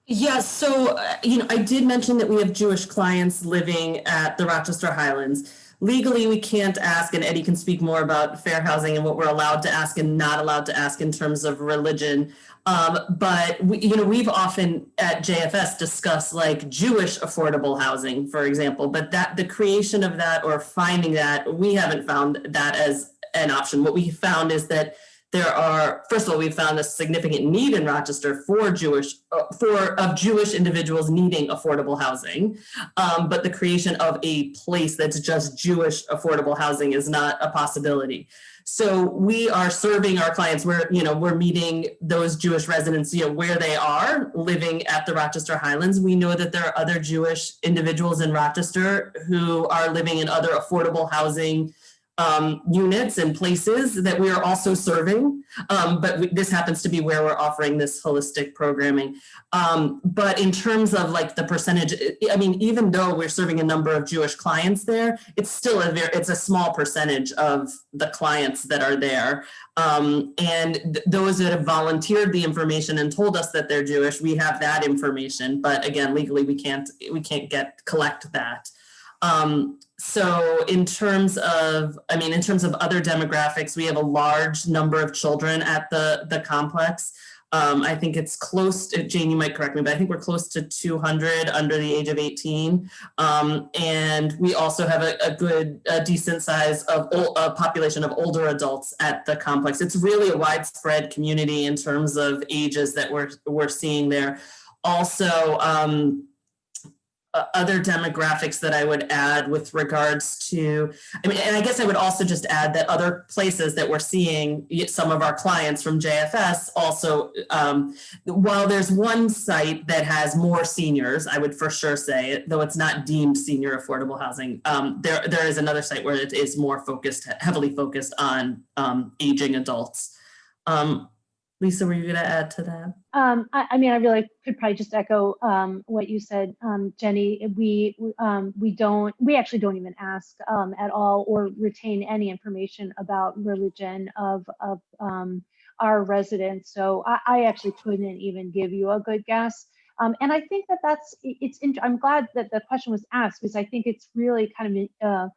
Speaker 6: Yeah, so, uh, you know, I did mention that we have Jewish clients living at the Rochester Highlands. Legally, we can't ask, and Eddie can speak more about fair housing and what we're allowed to ask and not allowed to ask in terms of religion. Um, but we, you know, we've often at JFS discussed like Jewish affordable housing, for example, but that the creation of that or finding that, we haven't found that as an option. What we found is that there are, first of all, we've found a significant need in Rochester for Jewish, uh, for of Jewish individuals needing affordable housing. Um, but the creation of a place that's just Jewish affordable housing is not a possibility. So we are serving our clients. We're, you know, we're meeting those Jewish residents, you know, where they are living at the Rochester Highlands. We know that there are other Jewish individuals in Rochester who are living in other affordable housing um, units and places that we are also serving. Um, but we, this happens to be where we're offering this holistic programming. Um, but in terms of like the percentage, I mean, even though we're serving a number of Jewish clients there, it's still a very, it's a small percentage of the clients that are there. Um, and th those that have volunteered the information and told us that they're Jewish, we have that information. But again, legally, we can't, we can't get, collect that. Um, so in terms of, I mean, in terms of other demographics, we have a large number of children at the, the complex. Um, I think it's close to, Jane, you might correct me, but I think we're close to 200 under the age of 18. Um, and we also have a, a good, a decent size of a population of older adults at the complex. It's really a widespread community in terms of ages that we're, we're seeing there. Also, um, other demographics that I would add with regards to, I mean, and I guess I would also just add that other places that we're seeing some of our clients from JFS also, um, while there's one site that has more seniors, I would for sure say, though it's not deemed senior affordable housing, um, there, there is another site where it is more focused, heavily focused on um, aging adults. Um, Lisa, were you going to add to that?
Speaker 5: Um, I, I, mean, I really could probably just echo um, what you said, um, Jenny. We um, we don't we actually don't even ask um, at all or retain any information about religion of of um, our residents. So I, I, actually couldn't even give you a good guess. and I think that that's it's. I'm glad that the question was asked because I think it's really kind of an uh,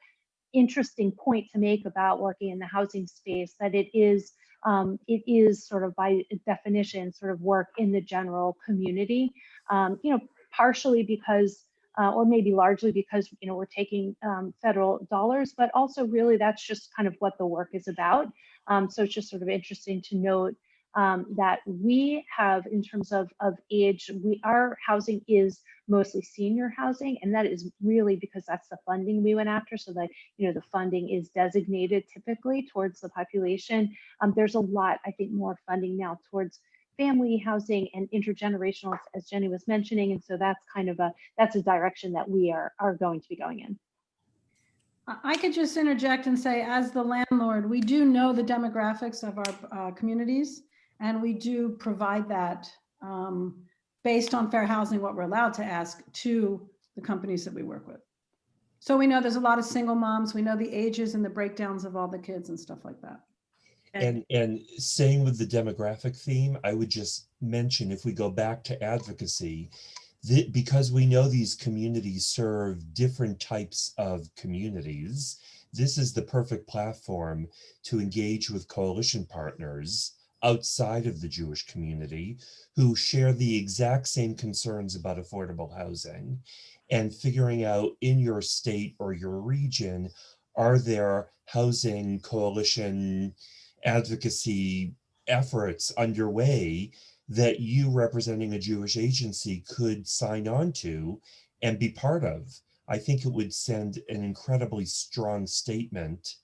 Speaker 5: interesting point to make about working in the housing space that it is um, it is sort of by definition sort of work in the general community, um, you know, partially because, uh, or maybe largely because, you know, we're taking um, federal dollars, but also really that's just kind of what the work is about. Um, so it's just sort of interesting to note um, that we have in terms of, of age, we, our housing is mostly senior housing, and that is really because that's the funding we went after. So that, you know, the funding is designated typically towards the population. Um, there's a lot, I think, more funding now towards family housing and intergenerational, as Jenny was mentioning. And so that's kind of a, that's a direction that we are, are going to be going in.
Speaker 7: I could just interject and say, as the landlord, we do know the demographics of our uh, communities, and we do provide that um, based on fair housing, what we're allowed to ask to the companies that we work with. So we know there's a lot of single moms. We know the ages and the breakdowns of all the kids and stuff like that.
Speaker 3: And, and staying with the demographic theme, I would just mention, if we go back to advocacy, that because we know these communities serve different types of communities, this is the perfect platform to engage with coalition partners outside of the Jewish community who share the exact same concerns about affordable housing and figuring out in your state or your region, are there housing coalition advocacy efforts underway that you representing a Jewish agency could sign on to and be part of. I think it would send an incredibly strong statement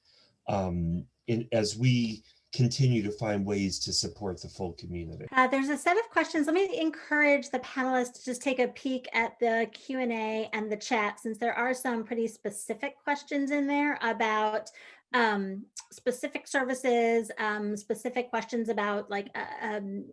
Speaker 3: um, in, as we continue to find ways to support the full community.
Speaker 2: Uh, there's a set of questions. Let me encourage the panelists to just take a peek at the Q&A and the chat, since there are some pretty specific questions in there about um, specific services, um, specific questions about like, uh, um,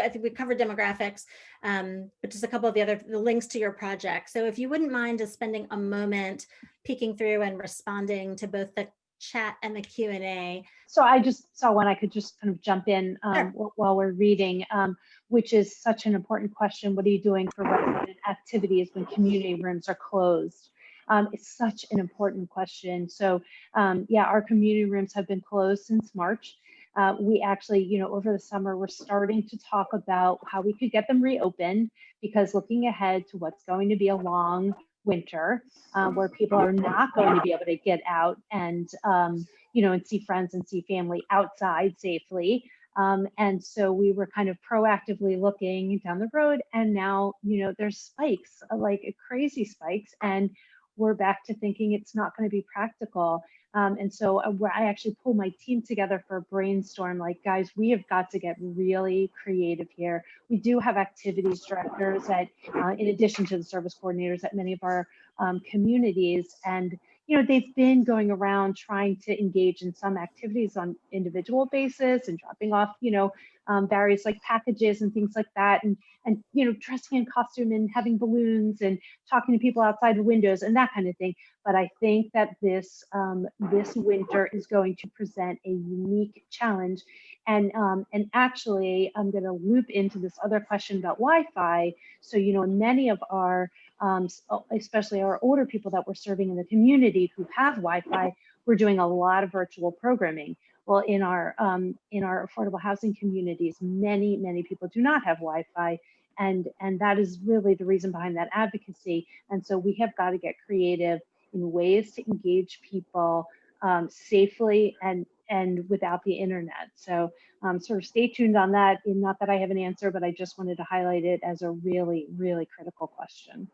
Speaker 2: I think we covered demographics, um, but just a couple of the other the links to your project. So if you wouldn't mind just spending a moment peeking through and responding to both the chat and the Q&A.
Speaker 5: So I just saw one I could just kind of jump in um, sure. while we're reading, um, which is such an important question. What are you doing for resident activities when community rooms are closed? Um, it's such an important question. So um, yeah, our community rooms have been closed since March. Uh, we actually, you know, over the summer, we're starting to talk about how we could get them reopened because looking ahead to what's going to be a long winter uh, where people are not going to be able to get out and, um, you know, and see friends and see family outside safely. Um, and so we were kind of proactively looking down the road and now, you know, there's spikes, like crazy spikes. And we're back to thinking it's not going to be practical. Um, and so uh, I actually pull my team together for a brainstorm, like, guys, we have got to get really creative here. We do have activities directors at, uh, in addition to the service coordinators at many of our um, communities. And, you know, they've been going around trying to engage in some activities on individual basis and dropping off, you know, um, various like packages and things like that and and you know dressing in costume and having balloons and talking to people outside the windows and that kind of thing. But i think that this um, this winter is going to present a unique challenge. And um, and actually i'm going to loop into this other question about wi-fi. So you know many of our um, especially our older people that we're serving in the community who have wi-fi we're doing a lot of virtual programming well, in our um, in our affordable housing communities, many many people do not have Wi-Fi, and and that is really the reason behind that advocacy. And so we have got to get creative in ways to engage people um, safely and and without the internet. So um, sort of stay tuned on that. And not that I have an answer, but I just wanted to highlight it as a really really critical question.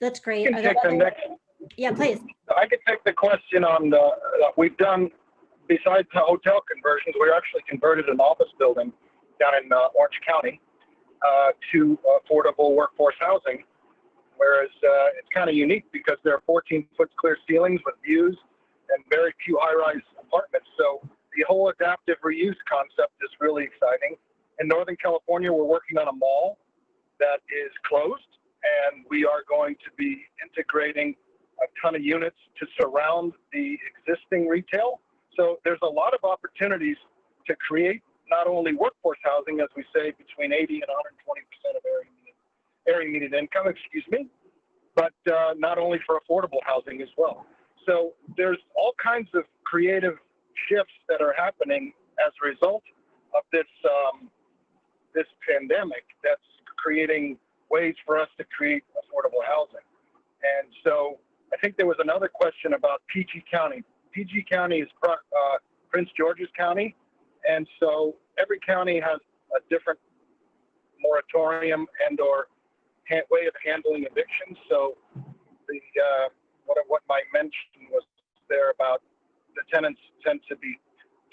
Speaker 2: That's great.
Speaker 8: Can take the Next,
Speaker 2: yeah, please.
Speaker 8: I could take the question on the, uh, we've done besides the hotel conversions, we actually converted an office building down in uh, Orange County uh, to affordable workforce housing. Whereas uh, it's kind of unique because there are 14 foot clear ceilings with views and very few high rise apartments. So the whole adaptive reuse concept is really exciting. In Northern California, we're working on a mall that is closed, and we are going to be integrating a ton of units to surround the existing retail so there's a lot of opportunities to create not only workforce housing, as we say, between 80 and 120 percent of area median, area median income, excuse me, but uh, not only for affordable housing as well. So there's all kinds of creative shifts that are happening as a result of this um, this pandemic that's creating ways for us to create affordable housing. And so I think there was another question about PG County. PG County is uh, Prince George's County, and so every county has a different moratorium and or way of handling evictions. So the uh, what what Mike mentioned was there about the tenants tend to be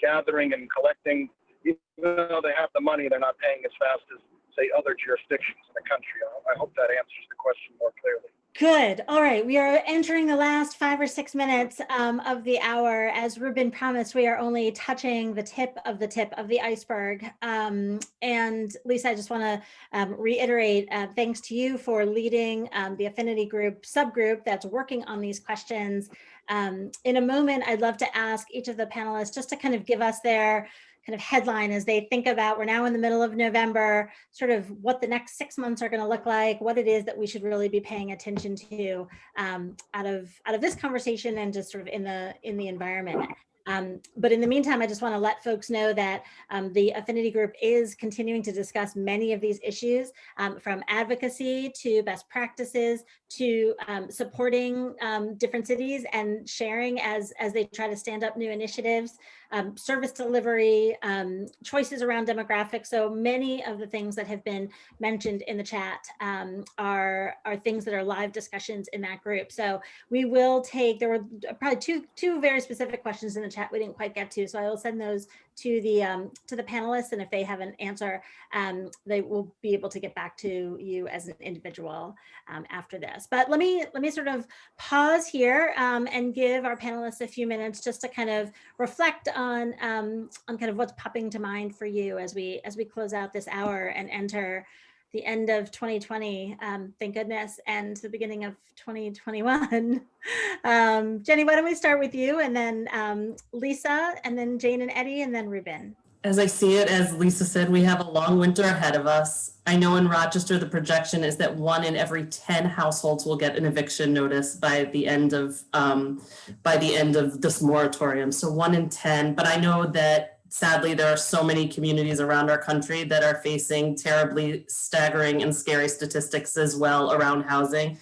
Speaker 8: gathering and collecting, even though they have the money, they're not paying as fast as say other jurisdictions in the country. I, hope that answers the question more clearly.
Speaker 2: Good. All right. We are entering the last five or six minutes um, of the hour. As Reuben promised, we are only touching the tip of the tip of the iceberg. Um, and Lisa, I just want to um, reiterate uh, thanks to you for leading um, the affinity group subgroup that's working on these questions. Um, in a moment, I'd love to ask each of the panelists just to kind of give us their kind of headline as they think about we're now in the middle of November, sort of what the next six months are going to look like, what it is that we should really be paying attention to um, out of out of this conversation and just sort of in the in the environment. Um, but in the meantime, I just want to let folks know that um, the affinity group is continuing to discuss many of these issues um, from advocacy to best practices to um, supporting um, different cities and sharing as, as they try to stand up new initiatives, um, service delivery, um, choices around demographics. So many of the things that have been mentioned in the chat um, are, are things that are live discussions in that group. So we will take, there were uh, probably two, two very specific questions in the chat we didn't quite get to. So I will send those to the um, to the panelists, and if they have an answer, um, they will be able to get back to you as an individual um, after this. But let me let me sort of pause here um, and give our panelists a few minutes just to kind of reflect on um, on kind of what's popping to mind for you as we as we close out this hour and enter the end of 2020, um, thank goodness, and the beginning of 2021. (laughs) um, Jenny, why don't we start with you and then um, Lisa and then Jane and Eddie and then Reuben.
Speaker 6: As I see it, as Lisa said, we have a long winter ahead of us. I know in Rochester, the projection is that one in every 10 households will get an eviction notice by the end of um, by the end of this moratorium. So one in 10, but I know that sadly, there are so many communities around our country that are facing terribly staggering and scary statistics as well around housing.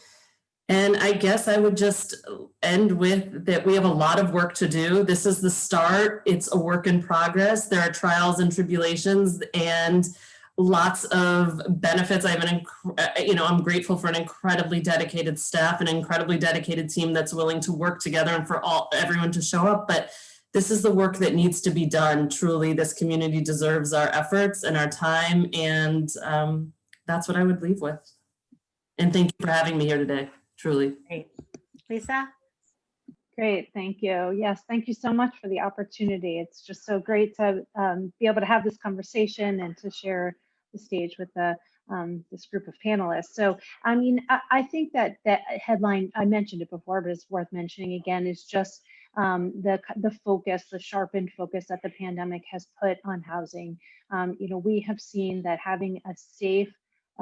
Speaker 6: And I guess I would just end with that we have a lot of work to do. This is the start. It's a work in progress. There are trials and tribulations and lots of benefits. I have an, uh, you know, I'm grateful for an incredibly dedicated staff, an incredibly dedicated team that's willing to work together and for all everyone to show up. But this is the work that needs to be done. Truly, this community deserves our efforts and our time. And um, that's what I would leave with. And thank you for having me here today, truly.
Speaker 2: Great. Lisa?
Speaker 5: Great, thank you. Yes, thank you so much for the opportunity. It's just so great to um, be able to have this conversation and to share the stage with the um, this group of panelists. So, I mean, I, I, think that that headline, I mentioned it before, but it's worth mentioning again, is just um, the, the focus, the sharpened focus that the pandemic has put on housing. Um, you know, we have seen that having a safe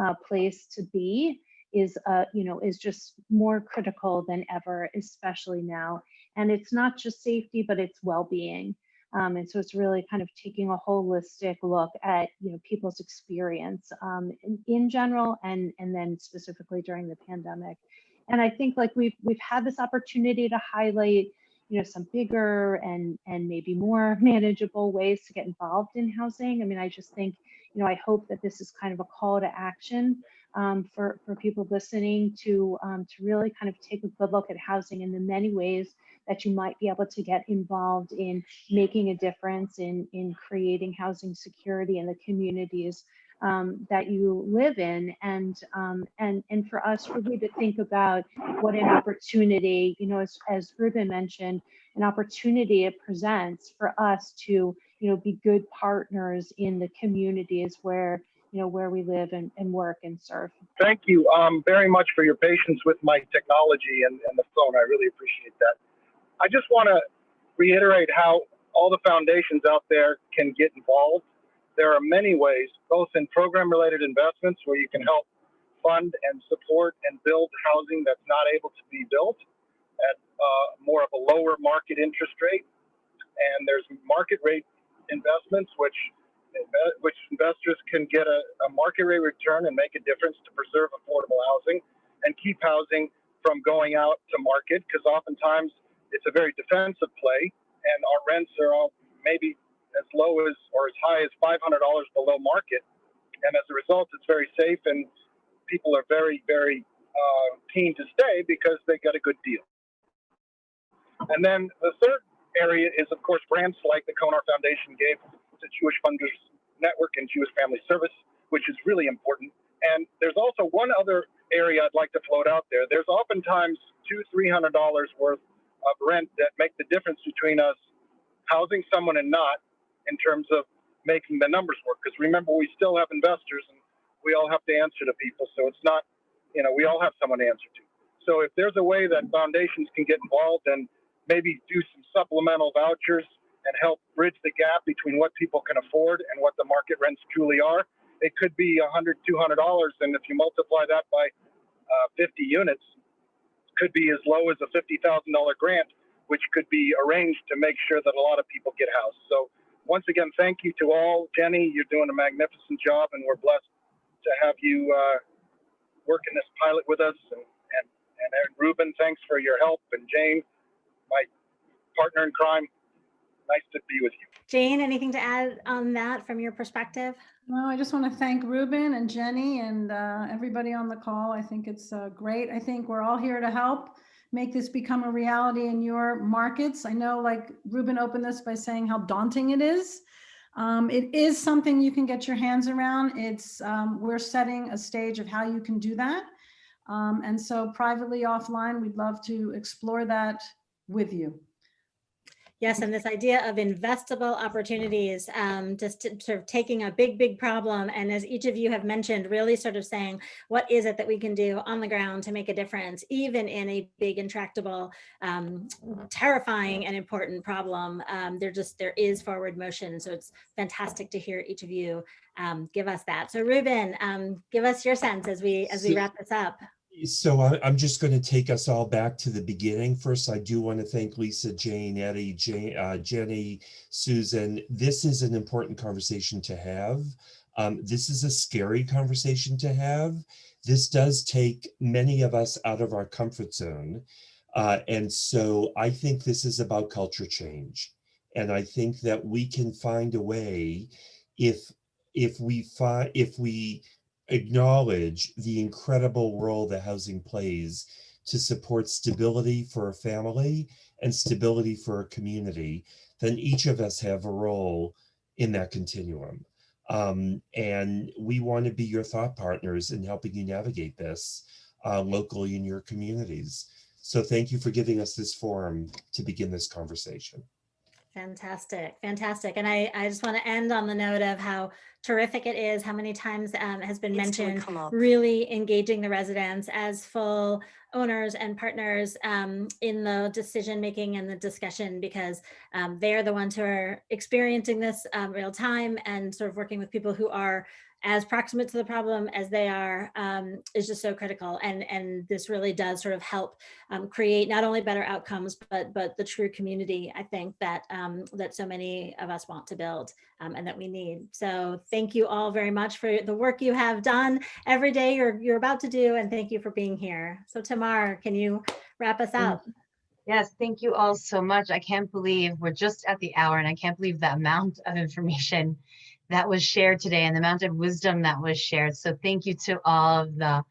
Speaker 5: uh, place to be is, uh, you know, is just more critical than ever, especially now. And it's not just safety, but it's well-being. Um, and so it's really kind of taking a holistic look at you know people's experience um, in, in, general and and then specifically during the pandemic. And I think like we've we've had this opportunity to highlight you know, some bigger and and maybe more (laughs) manageable ways to get involved in housing. I mean, I just think, you know, I hope that this is kind of a call to action um, for for people listening to um, to really kind of take a good look at housing and the many ways that you might be able to get involved in making a difference in in creating housing security in the communities um, that you live in and um, and and for us really to think about what an opportunity you know as, as Reuben mentioned an opportunity it presents for us to you know be good partners in the communities where you know where we live and, and work and serve.
Speaker 8: Thank you um, very much for your patience with my technology and, and the phone. I really appreciate that. I just want to reiterate how all the foundations out there can get involved there are many ways, both in program related investments where you can help fund and support and build housing that's not able to be built at uh, more of a lower market interest rate. And there's market rate investments, which which investors can get a, a market rate return and make a difference to preserve affordable housing and keep housing from going out to market because oftentimes it's a very defensive play and our rents are all maybe as low as or as high as $500 below market. And as a result, it's very safe and people are very, very uh, keen to stay because they get a good deal. And then the third area is, of course, grants like the Konar Foundation gave to Jewish Funders Network and Jewish Family Service, which is really important. And there's also one other area I'd like to float out there. There's oftentimes two, three hundred dollars worth of rent that make the difference between us housing someone and not in terms of making the numbers work. Because remember, we still have investors and we all have to answer to people. So it's not, you know, we all have someone to answer to. So if there's a way that foundations can get involved and maybe do some supplemental vouchers and help bridge the gap between what people can afford and what the market rents truly are, it could be a hundred, two hundred dollars, and if you multiply that by uh, 50 units, could be as low as a fifty thousand dollar grant, which could be arranged to make sure that a lot of people get housed. So once again, thank you to all. Jenny, you're doing a magnificent job, and we're blessed to have you uh, work in this pilot with us. And, and, and Aaron Reuben, thanks for your help. And Jane, my partner in crime, nice to be with you.
Speaker 2: Jane, anything to add on that from your perspective?
Speaker 7: No, I just want to thank Reuben and Jenny and uh, everybody on the call. I think it's uh, great. I think we're all here to help make this become a reality in your markets. I know like Reuben opened this by saying how daunting it is. Um, it is something you can get your hands around. It's um, we're setting a stage of how you can do that. Um, and so privately offline, we'd love to explore that with you.
Speaker 2: Yes, and this idea of investable opportunities, um, just to, sort of taking a big, big problem, and as each of you have mentioned, really sort of saying, what is it that we can do on the ground to make a difference, even in a big, intractable, um, terrifying and important problem. Um, there just there is forward motion, so it's fantastic to hear each of you um, give us that. So, Reuben, um, give us your sense as we as we wrap this up.
Speaker 3: So I- I'm just going to take us all back to the beginning. First, I do want to thank Lisa, Jane, Eddie, Jane, uh, Jenny, Susan. This is an important conversation to have. Um, this is a scary conversation to have. This does take many of us out of our comfort zone. Uh, and so I think this is about culture change. And I think that we can find a way if if we find if we acknowledge the incredible role that housing plays to support stability for a family and stability for a community, then each of us have a role in that continuum. Um, and we want to be your thought partners in helping you navigate this uh, locally in your communities. So thank you for giving us this forum to begin this conversation.
Speaker 2: Fantastic, fantastic. And I, I just want to end on the note of how terrific it is, how many times um, has been
Speaker 9: It's
Speaker 2: mentioned, really engaging the residents as full owners and partners um, in the decision making and the discussion because um, they're the ones who are experiencing this um, real time and sort of working with people who are as proximate to the problem as they are um, is just so critical. And, and this really does sort of help um, create not only better outcomes, but, but the true community, I think, that, um, that so many of us want to build um, and that we need. So thank you all very much for the work you have done every day you're, you're about to do. And thank you for being here. So Tamar, can you wrap us up?
Speaker 1: Yes, thank you all so much. I can't believe we're just at the hour and I can't believe the amount of information that was shared today and the amount of wisdom that was shared. So thank you to all of the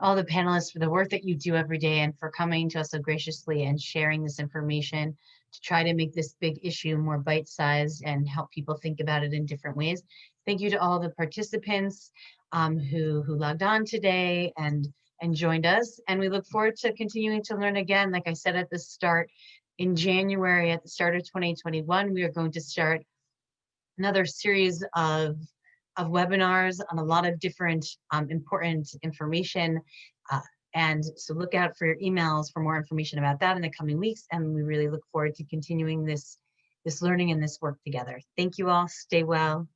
Speaker 1: all the panelists for the work that you do every day and for coming to us so graciously and sharing this information to try to make this big issue more bite-sized and help people think about it in different ways. Thank you to all the participants um, who who logged on today and and joined us. And we look forward to continuing to learn again. Like I said at the start, in January, at the start of 2021, we are going to start another series of, of webinars on a lot of different um, important information. Uh, and so look out for your emails for more information about that in the coming weeks. And we really look forward to continuing this, this learning and this work together. Thank you all. Stay well.